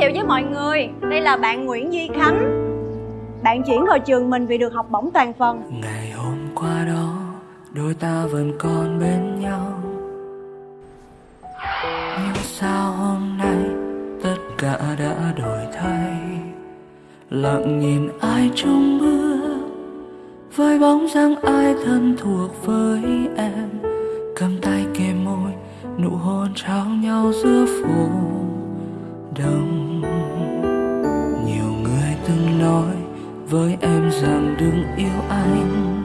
thiệu với mọi người, đây là bạn Nguyễn Duy Khánh. Bạn chuyển vào trường mình vì được học bổng toàn phần. Ngày hôm qua đó, đôi ta vẫn còn bên nhau. Nhưng sao hôm nay tất cả đã đổi thay? Lặng nhìn ai trong mưa Với bóng dáng ai thân thuộc với em? Cầm tay kề môi, nụ hôn trao nhau giữa phố. Rằng đừng yêu anh.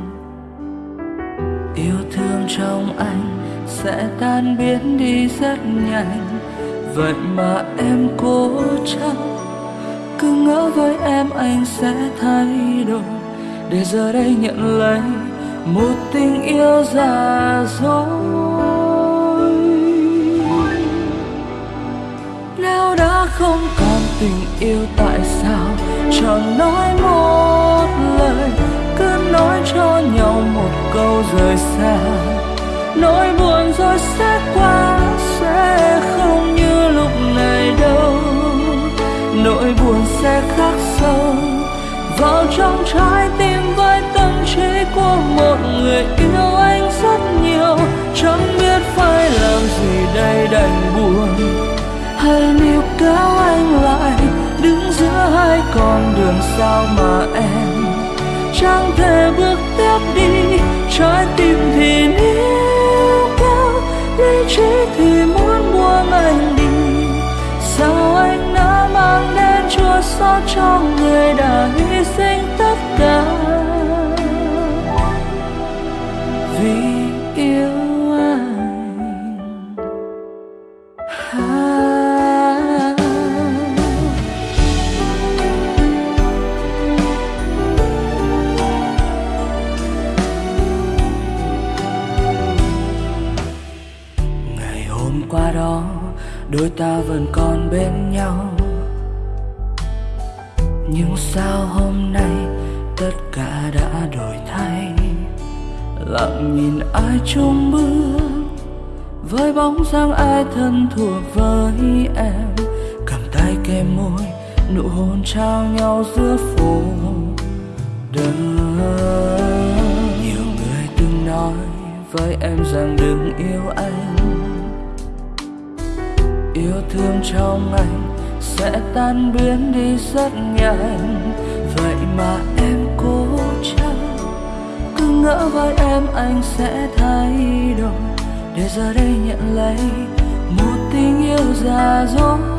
Yêu thương trong anh sẽ tan biến đi rất nhanh. Vậy mà em cố chấp, cứ ngỡ với em anh sẽ thay đổi. Để giờ đây nhận lấy một tình yêu già dối. Nếu đã không còn tình yêu tại sao chẳng nói môi lời, cứ nói cho nhau một câu rời xa. Nỗi buồn rồi sẽ qua, sẽ không như lúc này đâu. Nỗi buồn sẽ khắc sâu vào trong trái tim với tâm trí của một người. Yêu anh rất nhiều, chẳng biết phải làm gì đây đành buồn. Hay níu kéo anh lại, đứng giữa hai con đường sao mà chẳng thể bước tiếp đi, trái tim thì níu kéo, lý trí thì muốn buông anh đi. Sao anh đã mang đến chua xót cho người đã hy sinh tất cả? Đôi ta vẫn còn bên nhau. Nhưng sao hôm nay tất cả đã đổi thay? Lặng nhìn ai chung bước với bóng dáng ai thân thuộc với em. Cầm tay kề môi, nụ hôn trao nhau giữa phố đông nhiều người từng nói với em rằng đừng yêu anh yêu thương trong anh sẽ tan biến đi rất nhanh. Vậy mà em cố chấp, cứ ngỡ vai em anh sẽ thay đổi. Để giờ đây nhận lấy một tình yêu già dối.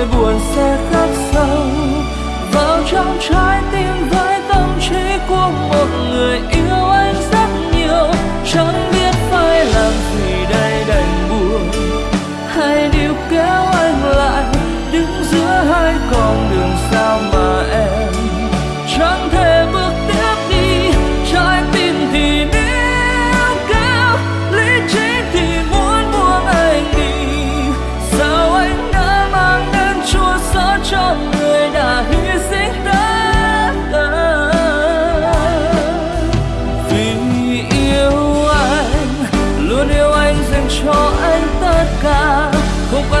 Nỗi buồn sẽ khắc sâu. Vào trong trái tim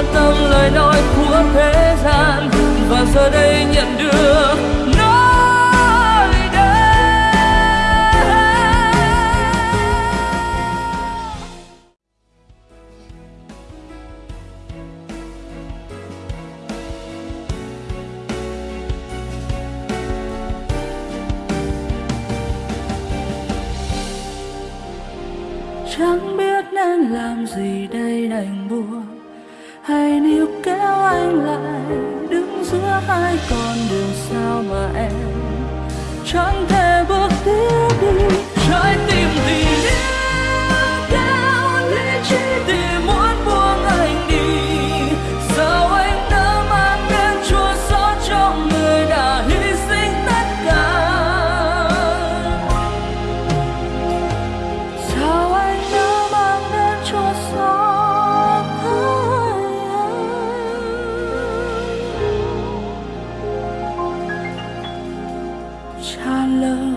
quan tâm lời nói của thế gian. Và giờ đây nhận được nói đây chẳng biết nên làm gì đây đành buồn hay níu kéo anh lại, đứng giữa hai con đường sao mà em? Chẳng thể bước 差了